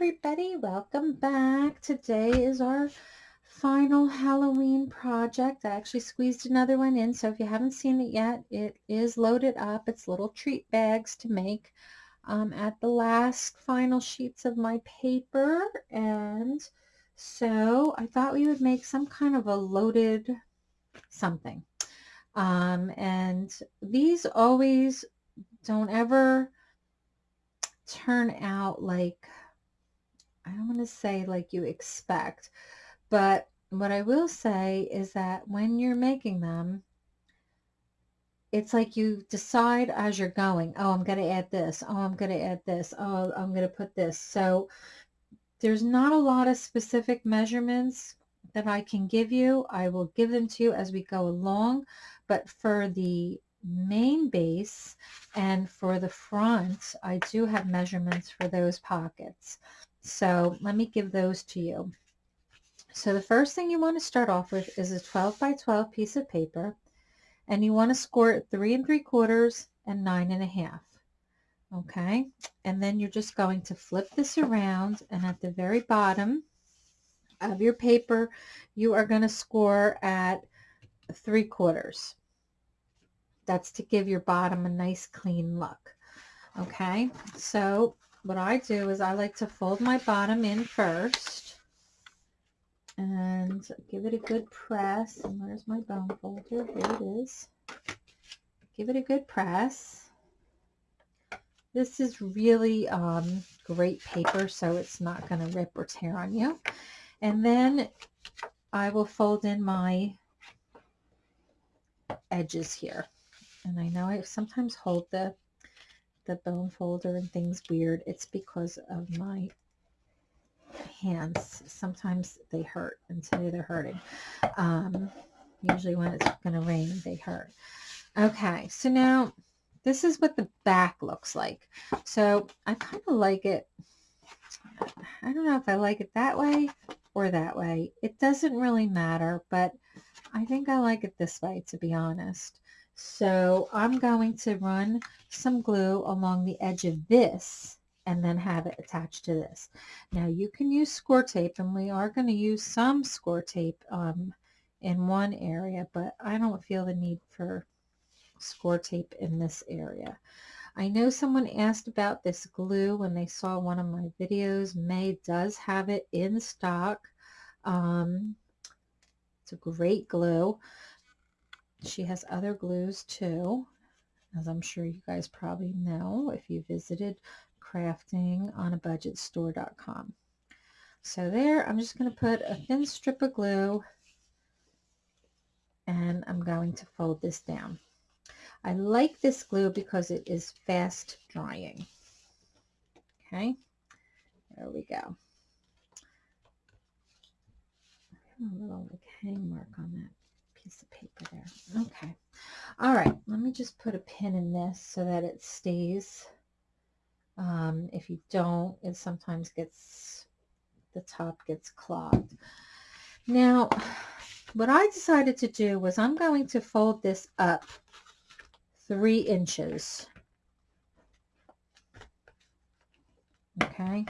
everybody, welcome back. Today is our final Halloween project. I actually squeezed another one in, so if you haven't seen it yet, it is loaded up. It's little treat bags to make um, at the last final sheets of my paper. And so I thought we would make some kind of a loaded something. Um, and these always don't ever turn out like, I don't want to say like you expect, but what I will say is that when you're making them, it's like you decide as you're going, oh, I'm going to add this. Oh, I'm going to add this. Oh, I'm going to put this. So there's not a lot of specific measurements that I can give you. I will give them to you as we go along. But for the main base and for the front, I do have measurements for those pockets. So let me give those to you. So the first thing you want to start off with is a 12 by 12 piece of paper and you want to score it three and three quarters and nine and a half. Okay, and then you're just going to flip this around and at the very bottom of your paper, you are going to score at three quarters. That's to give your bottom a nice clean look. Okay, so what I do is I like to fold my bottom in first and give it a good press. And where's my bone folder? Here it is. Give it a good press. This is really um, great paper, so it's not going to rip or tear on you. And then I will fold in my edges here and I know I sometimes hold the the bone folder and things weird. It's because of my hands. Sometimes they hurt, and today they're hurting. Um, usually when it's going to rain, they hurt. Okay, so now this is what the back looks like. So I kind of like it. I don't know if I like it that way or that way. It doesn't really matter, but I think I like it this way, to be honest. So I'm going to run some glue along the edge of this and then have it attached to this. Now you can use score tape and we are going to use some score tape um, in one area, but I don't feel the need for score tape in this area. I know someone asked about this glue when they saw one of my videos. May does have it in stock. Um, it's a great glue. She has other glues too, as I'm sure you guys probably know if you visited craftingonabudgetstore.com. So there, I'm just going to put a thin strip of glue and I'm going to fold this down. I like this glue because it is fast drying. Okay, there we go. A little hang mark on that piece of paper there. Okay. All right. Let me just put a pin in this so that it stays. Um, if you don't, it sometimes gets, the top gets clogged. Now, what I decided to do was I'm going to fold this up three inches. Okay.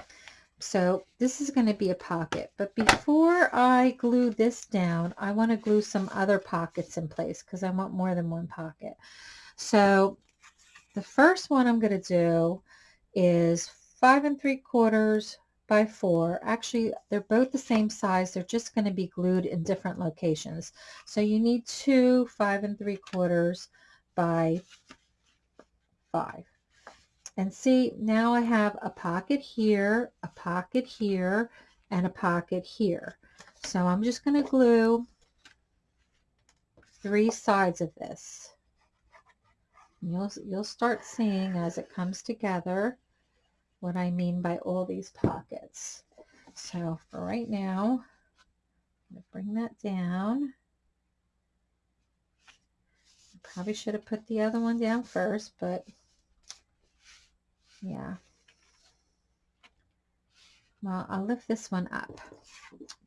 So this is going to be a pocket. But before I glue this down, I want to glue some other pockets in place because I want more than one pocket. So the first one I'm going to do is five and three quarters by four. Actually, they're both the same size. They're just going to be glued in different locations. So you need two five and three quarters by five. And see, now I have a pocket here, a pocket here, and a pocket here. So I'm just going to glue three sides of this. You'll, you'll start seeing as it comes together what I mean by all these pockets. So for right now, I'm going to bring that down. I probably should have put the other one down first, but yeah. Well, I'll lift this one up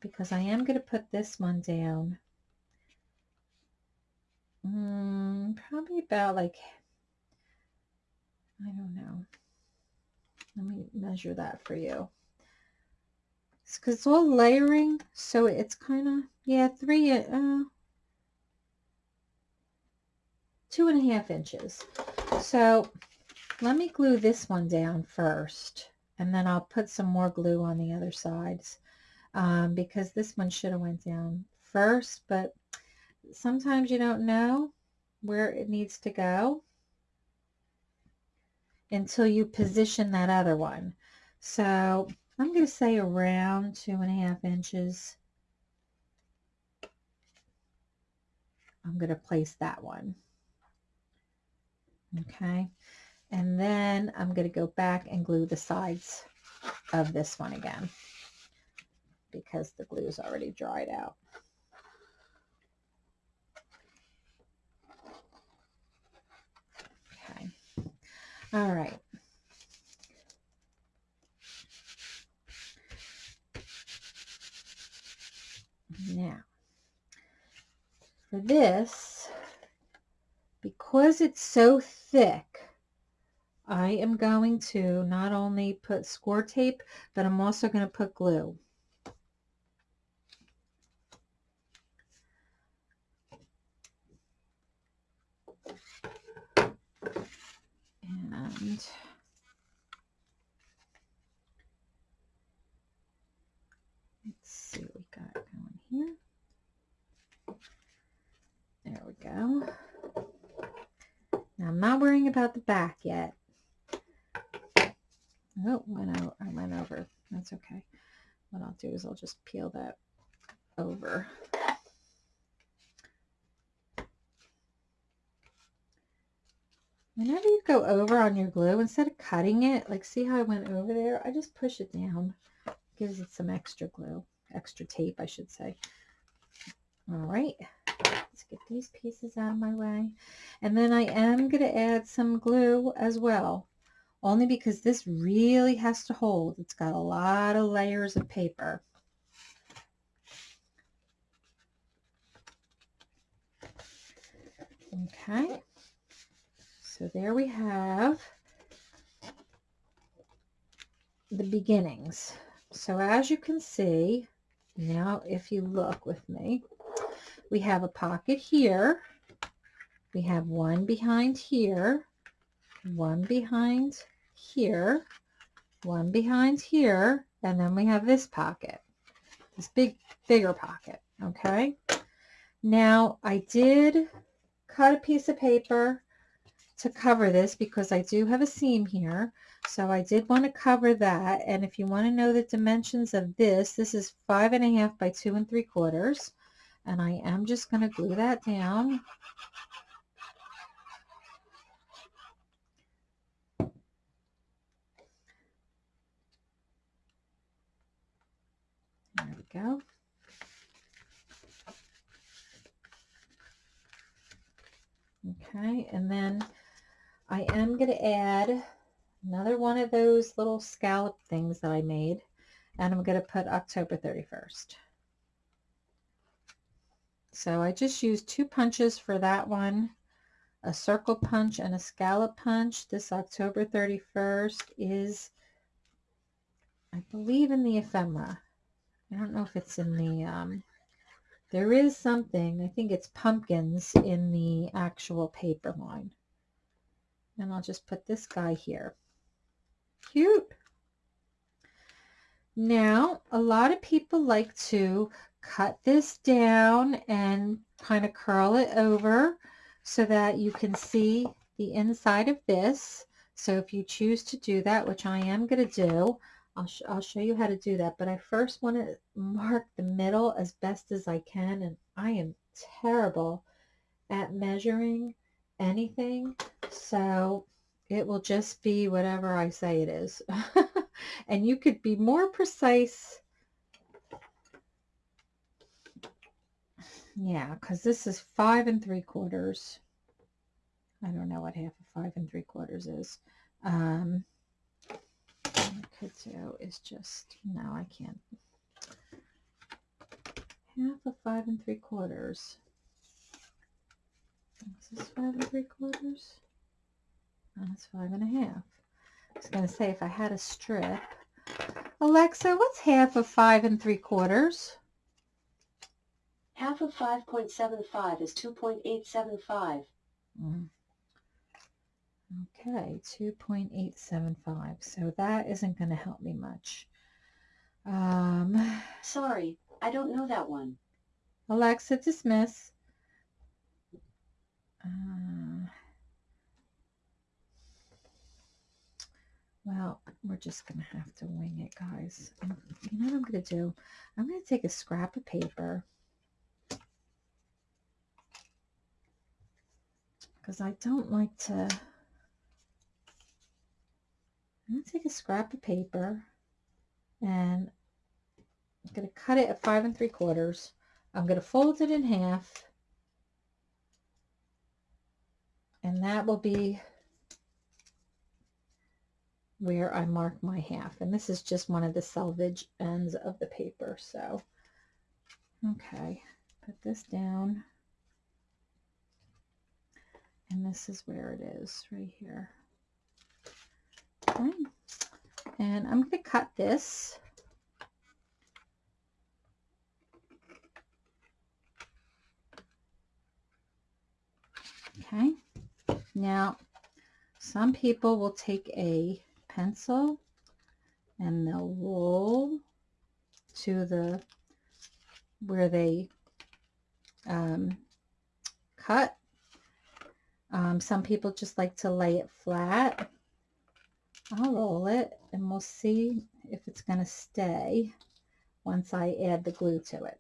because I am going to put this one down. Mm, probably about like, I don't know. Let me measure that for you. because it's all layering. So it's kind of, yeah, three, uh, two and a half inches. So let me glue this one down first and then I'll put some more glue on the other sides um, because this one should have went down first, but sometimes you don't know where it needs to go until you position that other one. So I'm going to say around two and a half inches. I'm going to place that one. Okay. And then I'm going to go back and glue the sides of this one again because the glue is already dried out. Okay. All right. Now, for this, because it's so thick, I am going to not only put score tape, but I'm also going to put glue. And let's see what we got going here. There we go. Now I'm not worrying about the back yet. Oh, went out, I went over. That's okay. What I'll do is I'll just peel that over. Whenever you go over on your glue, instead of cutting it, like see how I went over there, I just push it down. Gives it some extra glue, extra tape, I should say. All right, let's get these pieces out of my way. And then I am going to add some glue as well only because this really has to hold. It's got a lot of layers of paper. Okay, so there we have the beginnings. So as you can see, now if you look with me, we have a pocket here. We have one behind here, one behind here, one behind here, and then we have this pocket, this big, bigger pocket, okay? Now, I did cut a piece of paper to cover this because I do have a seam here. So I did want to cover that. And if you want to know the dimensions of this, this is five and a half by two and three quarters. And I am just going to glue that down go. Okay, and then I am going to add another one of those little scallop things that I made, and I'm going to put October 31st. So I just used two punches for that one, a circle punch and a scallop punch. This October 31st is, I believe, in the ephemera. I don't know if it's in the, um, there is something, I think it's pumpkins in the actual paper line. And I'll just put this guy here. Cute. Now, a lot of people like to cut this down and kind of curl it over so that you can see the inside of this. So if you choose to do that, which I am going to do, I'll, sh I'll show you how to do that. But I first want to mark the middle as best as I can. And I am terrible at measuring anything. So it will just be whatever I say it is. and you could be more precise. Yeah, because this is five and three quarters. I don't know what half of five and three quarters is. Um, do is just, no, I can't. Half of five and three quarters. Is this five and three quarters? Oh, that's five and a half. I was going to say, if I had a strip, Alexa, what's half of five and three quarters? Half of 5.75 is 2.875. Mm. Okay, 2.875. So that isn't going to help me much. Um, Sorry, I don't know that one. Alexa, dismiss. Uh, well, we're just going to have to wing it, guys. And you know what I'm going to do? I'm going to take a scrap of paper because I don't like to I'm going to take a scrap of paper and I'm going to cut it at five and three quarters. I'm going to fold it in half and that will be where I mark my half. And this is just one of the selvage ends of the paper. So, okay, put this down. And this is where it is, right here. And I'm going to cut this. Okay. Now, some people will take a pencil and they'll roll to the where they um, cut. Um, some people just like to lay it flat I'll roll it and we'll see if it's going to stay once I add the glue to it.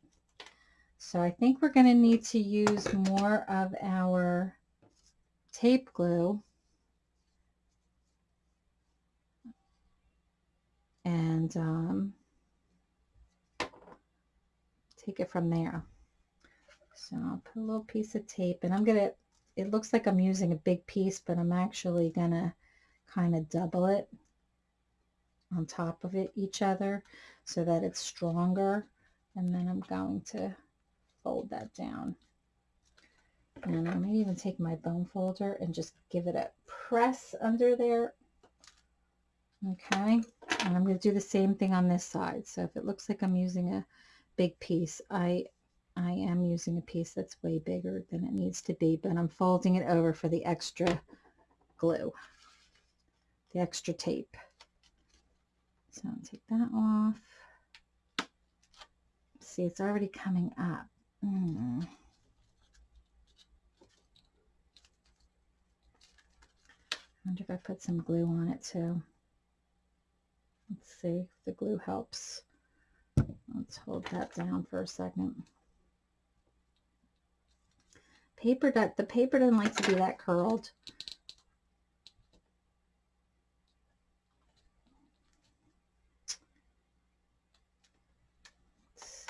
So I think we're going to need to use more of our tape glue and um, take it from there. So I'll put a little piece of tape and I'm going to, it looks like I'm using a big piece, but I'm actually going to kind of double it on top of it each other so that it's stronger and then I'm going to fold that down. And I may even take my bone folder and just give it a press under there. Okay and I'm going to do the same thing on this side. So if it looks like I'm using a big piece I I am using a piece that's way bigger than it needs to be but I'm folding it over for the extra glue the extra tape. So I'll take that off. See, it's already coming up. Mm. I wonder if I put some glue on it too. Let's see if the glue helps. Let's hold that down for a second. Paper, that the paper doesn't like to be that curled.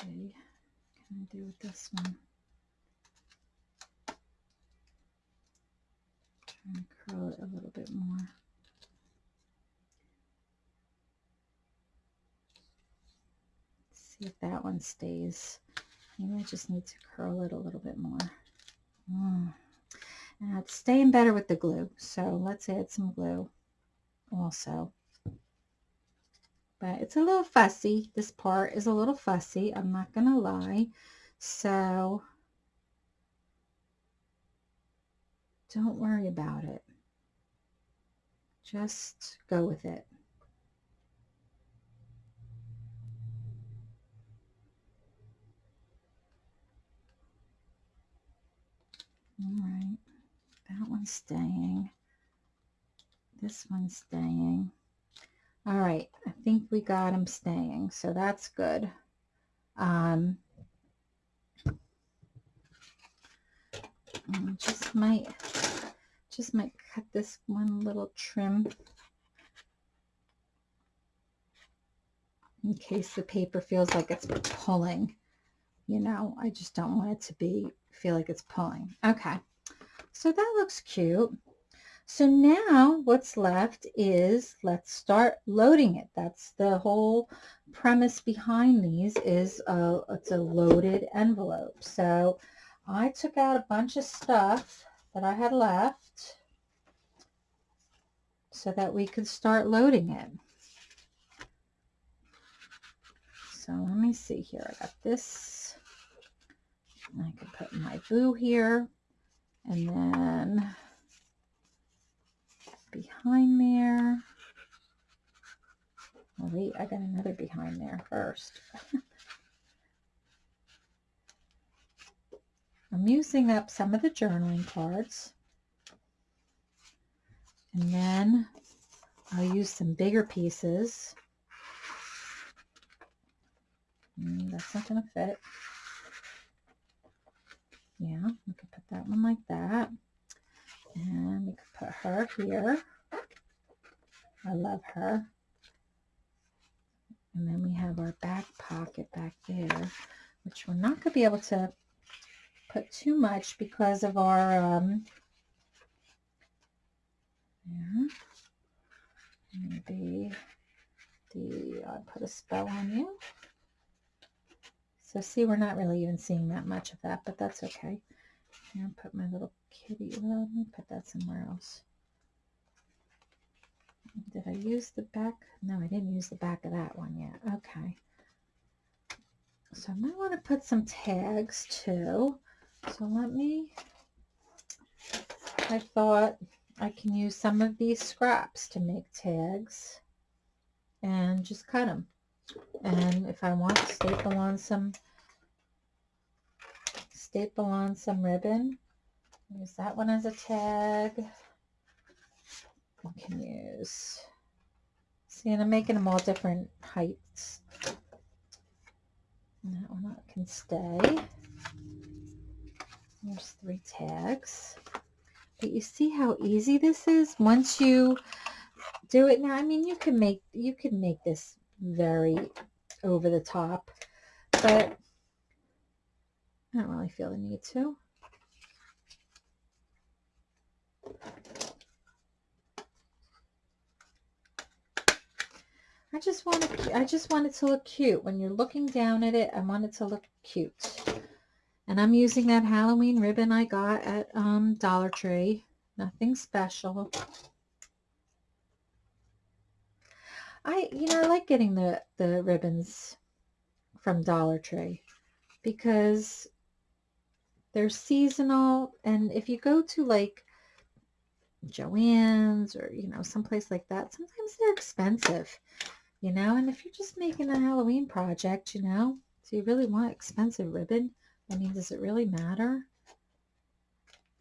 see. What can I with this one? Try and curl it a little bit more. see if that one stays. Maybe I just need to curl it a little bit more. Mm. And it's staying better with the glue. So let's add some glue also. But it's a little fussy. This part is a little fussy. I'm not going to lie. So don't worry about it. Just go with it. All right, that one's staying. This one's staying. All right, I think we got him staying, so that's good. Um, Um, just might, just might cut this one little trim in case the paper feels like it's pulling. You know, I just don't want it to be, feel like it's pulling. Okay, so that looks cute. So now what's left is let's start loading it. That's the whole premise behind these is a, it's a loaded envelope. So I took out a bunch of stuff that I had left so that we could start loading it. So let me see here. I got this. I can put my boo here. And then behind there. Wait, I got another behind there first. I'm using up some of the journaling cards. And then I'll use some bigger pieces. Mm, that's not going to fit. Yeah, we could put that one like that. And we could put her here. I love her. And then we have our back pocket back there, which we're not going to be able to put too much because of our, um, yeah, maybe the, I put a spell on you. So see, we're not really even seeing that much of that, but that's okay. Here, put my little kitty, let me put that somewhere else. Did I use the back? No, I didn't use the back of that one yet. Okay. So I might want to put some tags too. So let me, I thought I can use some of these scraps to make tags and just cut them. And if I want, to staple on some, staple on some ribbon. Use that one as a tag. I can use, see, and I'm making them all different heights. And that one can stay. There's three tags. But you see how easy this is once you do it now. I mean, you can make you can make this very over the top, but I don't really feel the need to. I just want to, I just want it to look cute. When you're looking down at it, I want it to look cute. And I'm using that Halloween ribbon I got at um, Dollar Tree. Nothing special. I, you know, I like getting the, the ribbons from Dollar Tree because they're seasonal. And if you go to like Joann's or, you know, someplace like that, sometimes they're expensive, you know, and if you're just making a Halloween project, you know, do you really want expensive ribbon? I mean, does it really matter?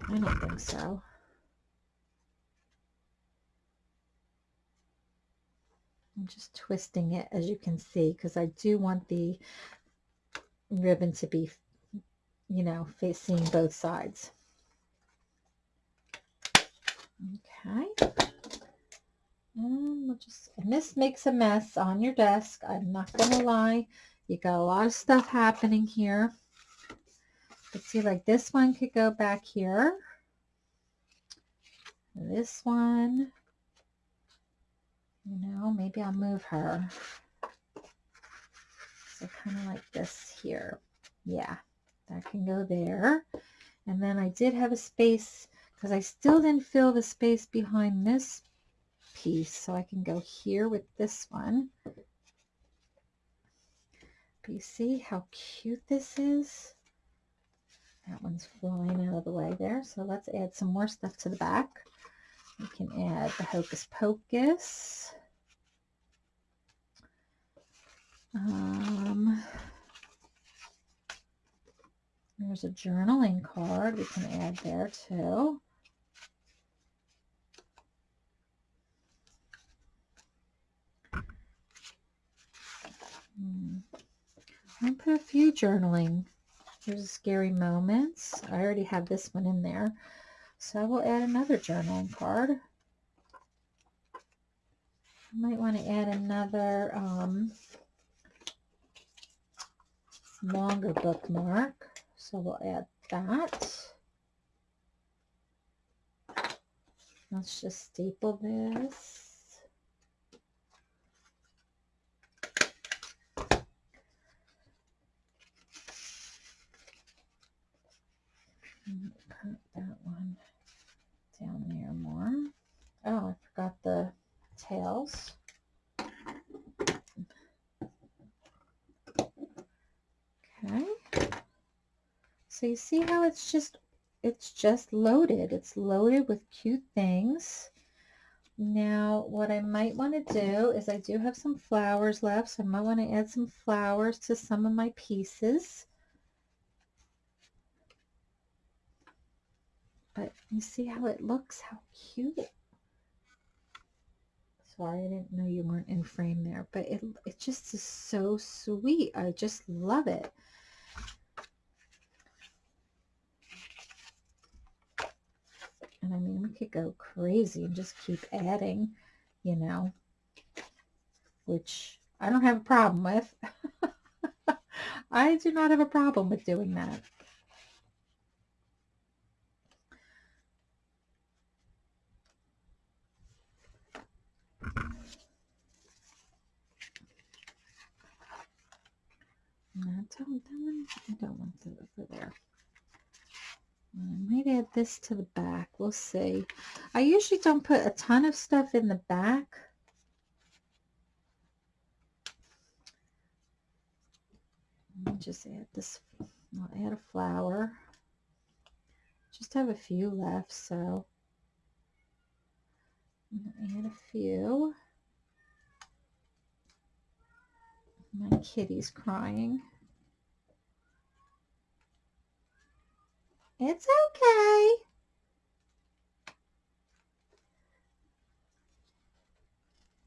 I don't think so. I'm just twisting it as you can see because I do want the ribbon to be, you know, facing both sides. Okay. And we'll just, and this makes a mess on your desk. I'm not going to lie. You got a lot of stuff happening here. But see, like this one could go back here. This one, you know, maybe I'll move her. So kind of like this here. Yeah, that can go there. And then I did have a space because I still didn't fill the space behind this piece. So I can go here with this one. But you see how cute this is? That one's flying out of the way there. So let's add some more stuff to the back. We can add the Hocus Pocus. Um, there's a journaling card we can add there too. Hmm. I'll put a few journaling Scary Moments. I already have this one in there. So I will add another journaling card. I might want to add another um, longer bookmark. So we'll add that. Let's just staple this. put that one down there more. Oh, I forgot the tails. Okay. So you see how it's just it's just loaded. It's loaded with cute things. Now, what I might want to do is I do have some flowers left, so I might want to add some flowers to some of my pieces. But you see how it looks, how cute. Sorry, I didn't know you weren't in frame there, but it, it just is so sweet. I just love it. And I mean, we could go crazy and just keep adding, you know, which I don't have a problem with. I do not have a problem with doing that. I don't, want to over there. I might add this to the back. We'll see. I usually don't put a ton of stuff in the back. Let me just add this. I'll add a flower. Just have a few left, so i add a few. My kitty's crying. It's okay.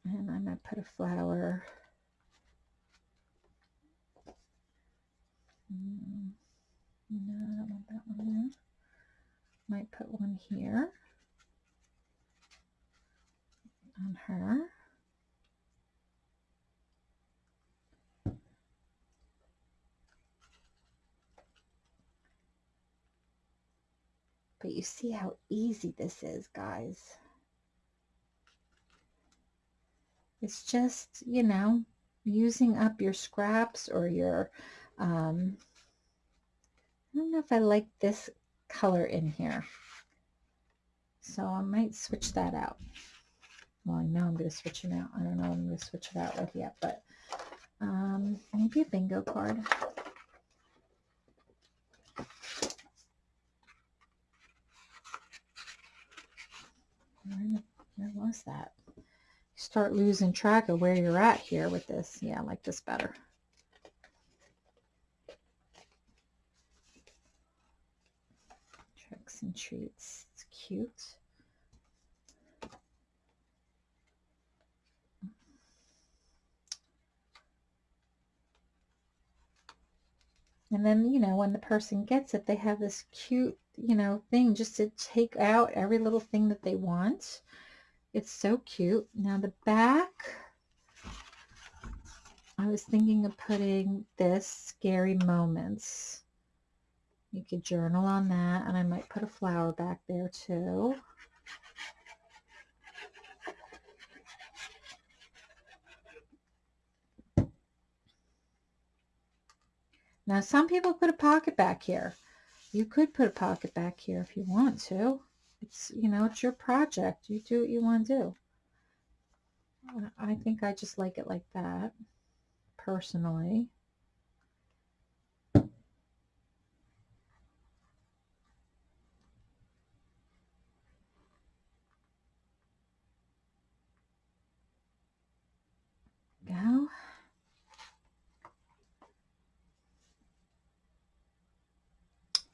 And I'm going to put a flower. Mm, no, I don't want that one there. Might put one here on her. But you see how easy this is, guys. It's just, you know, using up your scraps or your, um, I don't know if I like this color in here. So I might switch that out. Well, I know I'm going to switch it out. I don't know I'm going to switch it out with yet, but um, maybe a bingo card. Where, was that? You start losing track of where you're at here with this. Yeah, I like this better. Tricks and treats. It's cute. And then, you know, when the person gets it, they have this cute you know, thing just to take out every little thing that they want. It's so cute. Now the back, I was thinking of putting this scary moments. You could journal on that and I might put a flower back there too. Now some people put a pocket back here. You could put a pocket back here if you want to. It's, you know, it's your project. You do what you want to do. I think I just like it like that, personally. Go.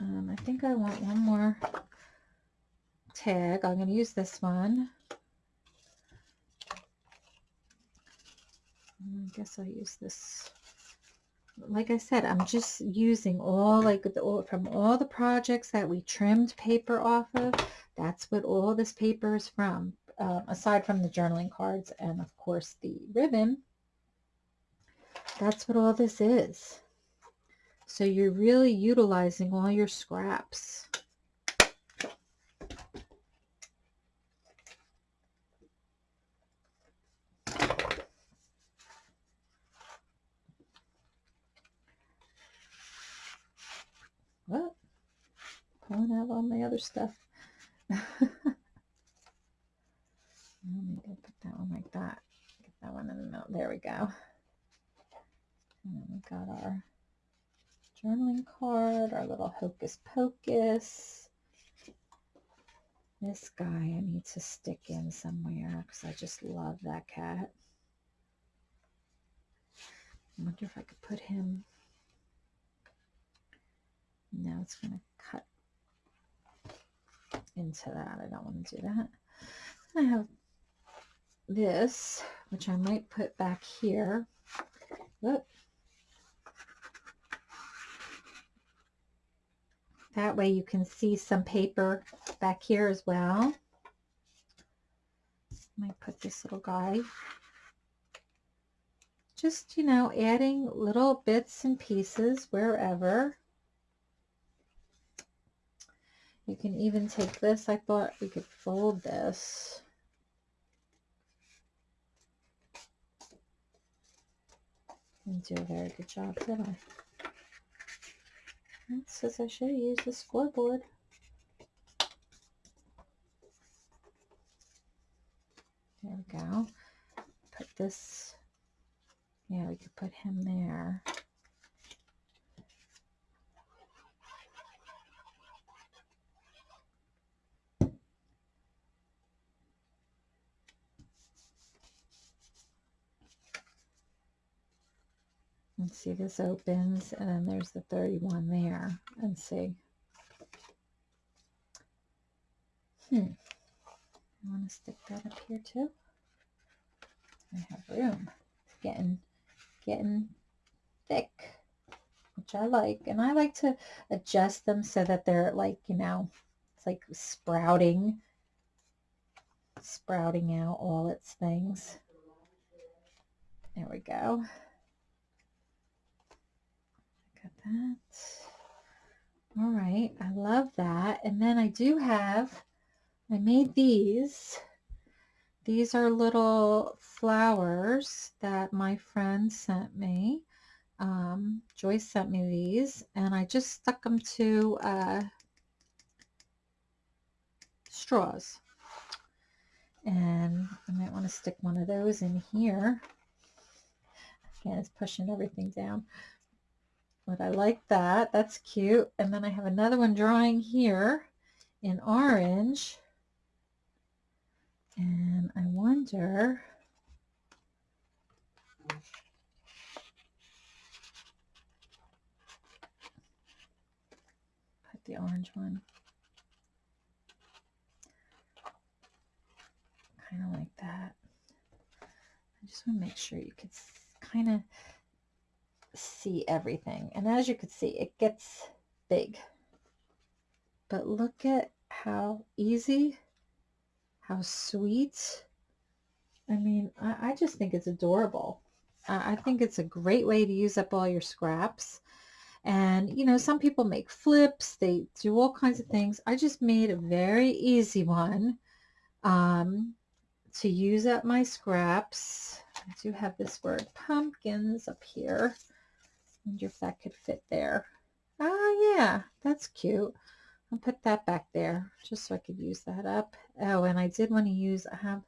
Um, I think I want one more tag. I'm going to use this one. I guess I'll use this. Like I said, I'm just using all like the, from all the projects that we trimmed paper off of. That's what all this paper is from, uh, aside from the journaling cards and of course the ribbon. That's what all this is. So you're really utilizing all your scraps. What? Pulling out all my other stuff. Let me put that one like that. Get that one in the middle. There we go. And then we got our journaling card, our little hocus pocus. This guy I need to stick in somewhere because I just love that cat. I wonder if I could put him. Now it's going to cut into that. I don't want to do that. I have this, which I might put back here. Whoop. That way you can see some paper back here as well. I might put this little guy. Just, you know, adding little bits and pieces wherever. You can even take this. I thought we could fold this. And do a very good job, did I? Says I should use the scoreboard. There we go. Put this, yeah, we could put him there. See this opens and then there's the 31 there and see. Hmm. I want to stick that up here too. I have room. It's getting, getting thick, which I like. And I like to adjust them so that they're like, you know, it's like sprouting, sprouting out all its things. There we go that. All right, I love that. And then I do have, I made these. These are little flowers that my friend sent me. Um, Joyce sent me these and I just stuck them to uh, straws. And I might want to stick one of those in here. Again, it's pushing everything down. But I like that. That's cute. And then I have another one drawing here in orange. And I wonder... Put the orange one. Kind of like that. I just want to make sure you could kind of see everything. And as you can see, it gets big. But look at how easy, how sweet. I mean, I, I just think it's adorable. I, I think it's a great way to use up all your scraps. And, you know, some people make flips. They do all kinds of things. I just made a very easy one um, to use up my scraps. I do have this word pumpkins up here wonder if that could fit there. Ah, yeah, that's cute. I'll put that back there just so I could use that up. Oh, and I did want to use, I have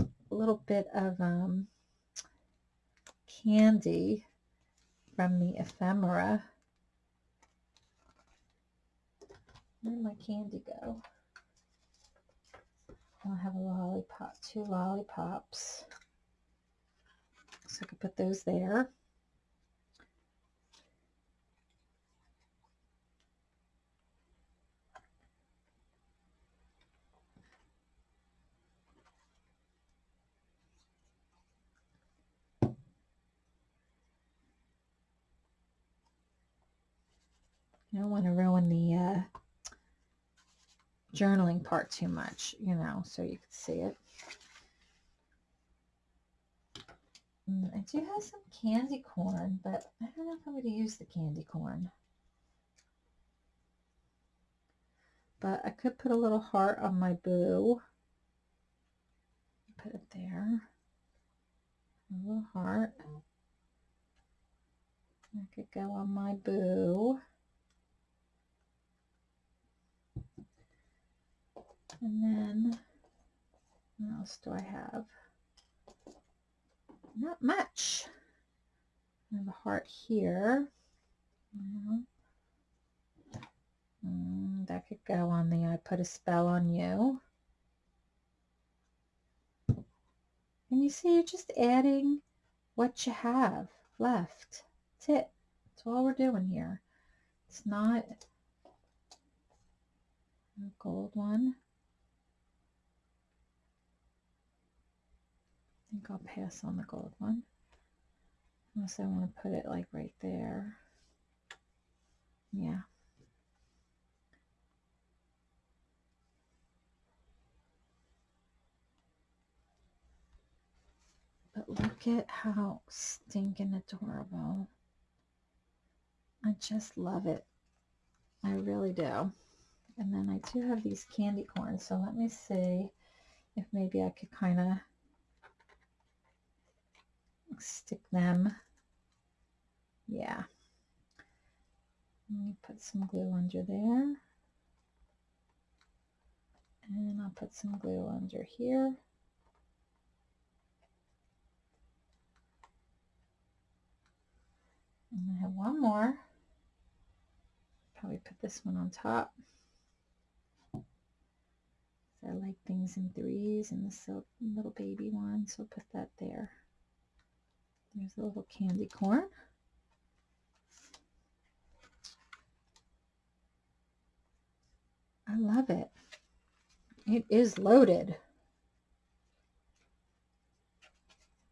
a little bit of um, candy from the ephemera. Where did my candy go? I'll have a lollipop, two lollipops. So I could put those there. I don't want to ruin the uh, journaling part too much, you know, so you can see it. Mm, I do have some candy corn, but I don't know if I'm going to use the candy corn. But I could put a little heart on my boo. Put it there. A little heart. I could go on my boo. And then, what else do I have? Not much. I have a heart here. Mhm. Mm, that could go on the I put a spell on you. And you see, you're just adding what you have left. That's it. That's all we're doing here. It's not a gold one. I think I'll pass on the gold one. Unless I want to put it like right there. Yeah. But look at how stinking adorable. I just love it. I really do. And then I do have these candy corns. So let me see if maybe I could kind of stick them. Yeah. Let me put some glue under there. And I'll put some glue under here. And I have one more. Probably put this one on top. I like things in threes and this little baby one, so I'll put that there. There's a little candy corn. I love it. It is loaded.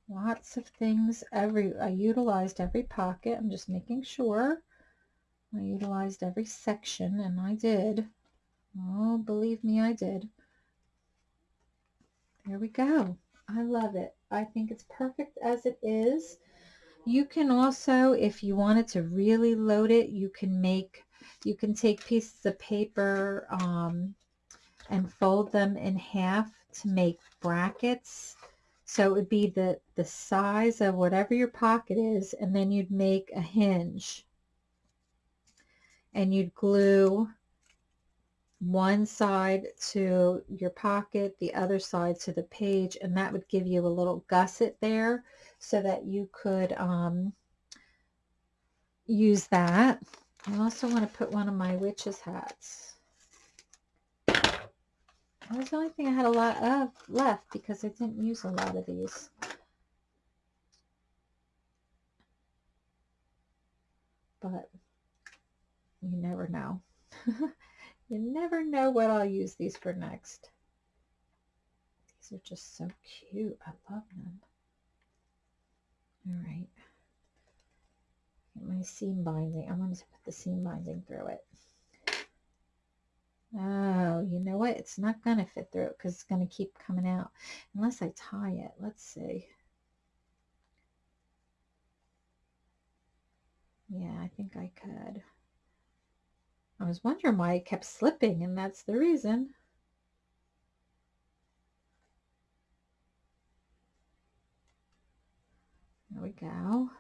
Lots of things. Every I utilized every pocket. I'm just making sure. I utilized every section, and I did. Oh, believe me, I did. There we go. I love it. I think it's perfect as it is. You can also, if you wanted to really load it, you can make, you can take pieces of paper um, and fold them in half to make brackets. So it would be the, the size of whatever your pocket is, and then you'd make a hinge. And you'd glue one side to your pocket, the other side to the page, and that would give you a little gusset there so that you could um, use that. I also want to put one of my witch's hats. That was the only thing I had a lot of left because I didn't use a lot of these. But you never know. You never know what I'll use these for next. These are just so cute. I love them. All right. Get my seam binding. I want to put the seam binding through it. Oh, you know what? It's not going to fit through it because it's going to keep coming out unless I tie it. Let's see. Yeah, I think I could. I was wondering why it kept slipping, and that's the reason. There we go.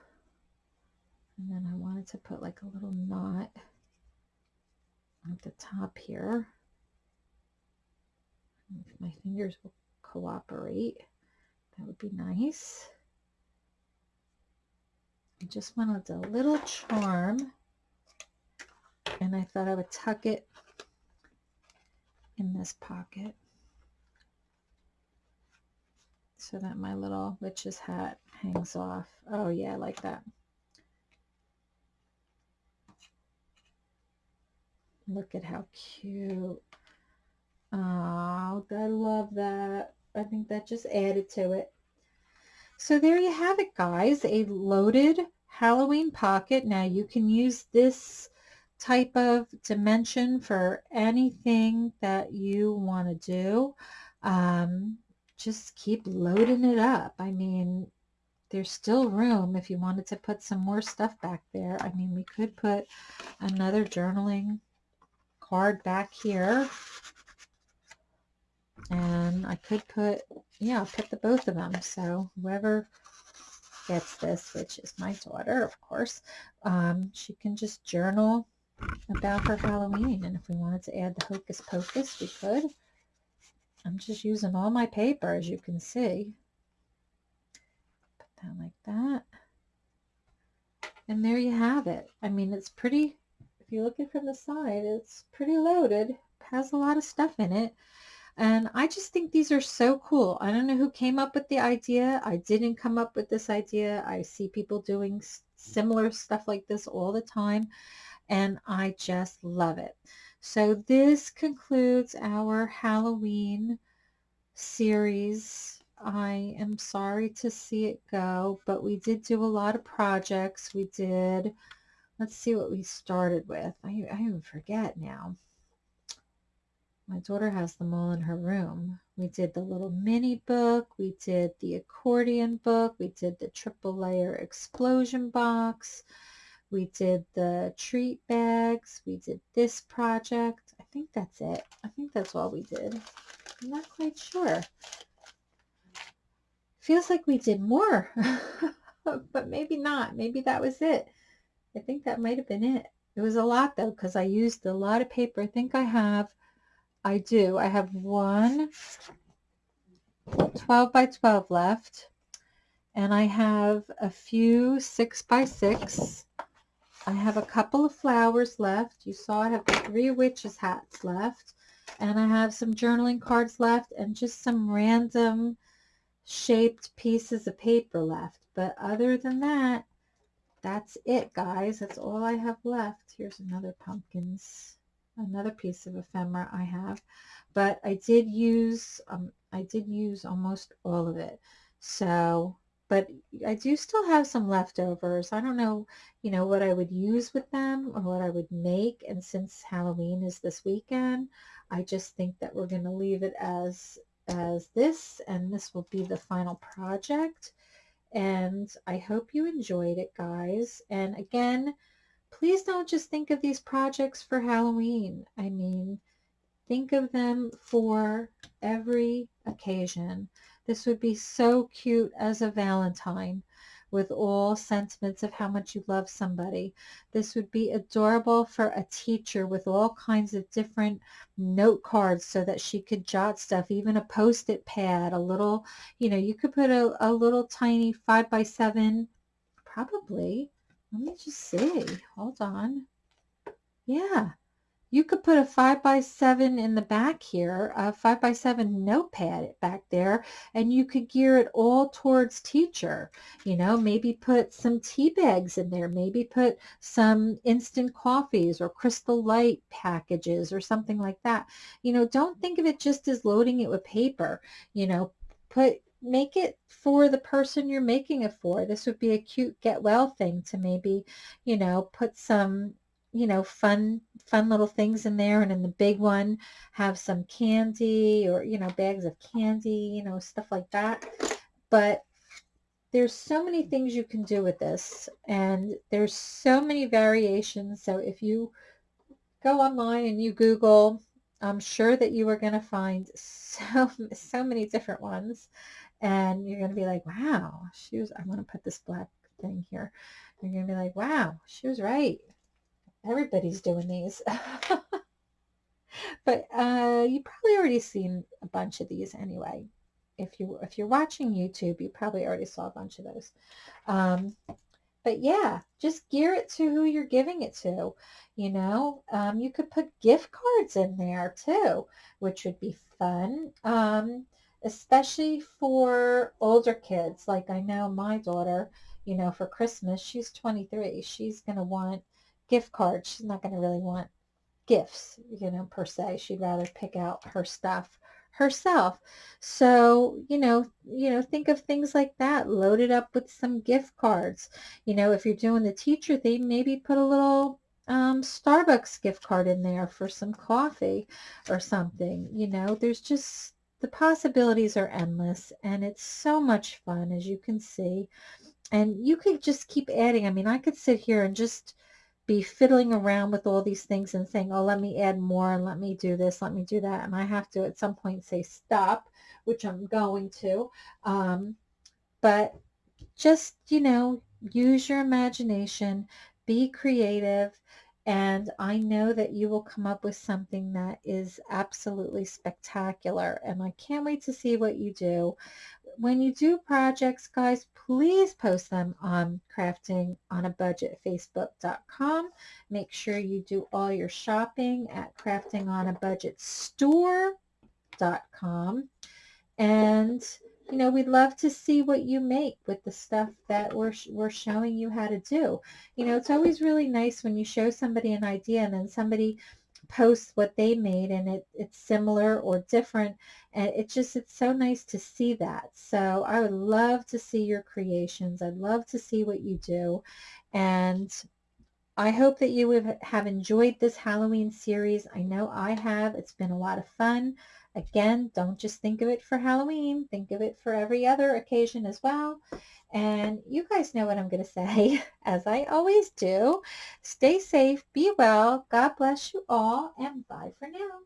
And then I wanted to put like a little knot at the top here. If my fingers will cooperate, that would be nice. I just wanted a little charm and I thought I would tuck it in this pocket so that my little witch's hat hangs off. Oh yeah, I like that. Look at how cute. Oh, I love that. I think that just added to it. So there you have it, guys. A loaded Halloween pocket. Now you can use this type of dimension for anything that you want to do. Um, just keep loading it up. I mean, there's still room if you wanted to put some more stuff back there. I mean, we could put another journaling card back here. And I could put, yeah, I'll put the both of them. So whoever gets this, which is my daughter, of course, um, she can just journal about her Halloween. And if we wanted to add the Hocus Pocus, we could. I'm just using all my paper, as you can see. Put that like that. And there you have it. I mean, it's pretty, if you look at it from the side, it's pretty loaded. Has a lot of stuff in it. And I just think these are so cool. I don't know who came up with the idea. I didn't come up with this idea. I see people doing similar stuff like this all the time. And I just love it. So this concludes our Halloween series. I am sorry to see it go, but we did do a lot of projects. We did, let's see what we started with. I, I even forget now. My daughter has them all in her room. We did the little mini book. We did the accordion book. We did the triple layer explosion box. We did the treat bags. We did this project. I think that's it. I think that's all we did. I'm not quite sure. Feels like we did more, but maybe not. Maybe that was it. I think that might have been it. It was a lot though because I used a lot of paper. I think I have I do. I have one 12 by 12 left. And I have a few 6 by 6. I have a couple of flowers left. You saw I have three witches hats left. And I have some journaling cards left and just some random shaped pieces of paper left. But other than that, that's it, guys. That's all I have left. Here's another pumpkins another piece of ephemera I have, but I did use, um, I did use almost all of it. So, but I do still have some leftovers. I don't know, you know, what I would use with them or what I would make. And since Halloween is this weekend, I just think that we're going to leave it as, as this, and this will be the final project. And I hope you enjoyed it, guys. And again, please don't just think of these projects for Halloween. I mean, think of them for every occasion. This would be so cute as a Valentine with all sentiments of how much you love somebody. This would be adorable for a teacher with all kinds of different note cards so that she could jot stuff, even a post-it pad, a little, you know, you could put a, a little tiny five by seven, probably, let me just see. Hold on. Yeah. You could put a 5 by 7 in the back here, a 5 by 7 notepad back there, and you could gear it all towards teacher. You know, maybe put some tea bags in there, maybe put some instant coffees or crystal light packages or something like that. You know, don't think of it just as loading it with paper. You know, put make it for the person you're making it for. This would be a cute get well thing to maybe, you know, put some, you know, fun, fun little things in there. And in the big one, have some candy or, you know, bags of candy, you know, stuff like that. But there's so many things you can do with this and there's so many variations. So if you go online and you Google, I'm sure that you are going to find so, so many different ones and you're going to be like, wow, she was, I want to put this black thing here. You're going to be like, wow, she was right. Everybody's doing these. but uh, you probably already seen a bunch of these anyway. If you if you're watching YouTube, you probably already saw a bunch of those. Um, but yeah, just gear it to who you're giving it to. You know, um, you could put gift cards in there too, which would be fun. Um, especially for older kids. Like I know my daughter, you know, for Christmas, she's 23. She's going to want gift cards. She's not going to really want gifts, you know, per se. She'd rather pick out her stuff herself. So, you know, you know, think of things like that, load it up with some gift cards. You know, if you're doing the teacher thing, maybe put a little um, Starbucks gift card in there for some coffee or something. You know, there's just the possibilities are endless and it's so much fun as you can see and you could just keep adding I mean I could sit here and just be fiddling around with all these things and saying oh let me add more and let me do this let me do that and I have to at some point say stop which I'm going to um, but just you know use your imagination be creative and I know that you will come up with something that is absolutely spectacular. And I can't wait to see what you do. When you do projects, guys, please post them on crafting on a budget facebook.com. Make sure you do all your shopping at crafting on a budget store.com. And you know, we'd love to see what you make with the stuff that we're, we're showing you how to do. You know, it's always really nice when you show somebody an idea and then somebody posts what they made and it, it's similar or different. And it's just, it's so nice to see that. So I would love to see your creations. I'd love to see what you do. And I hope that you have enjoyed this Halloween series. I know I have. It's been a lot of fun. Again, don't just think of it for Halloween. Think of it for every other occasion as well. And you guys know what I'm going to say, as I always do. Stay safe, be well, God bless you all, and bye for now.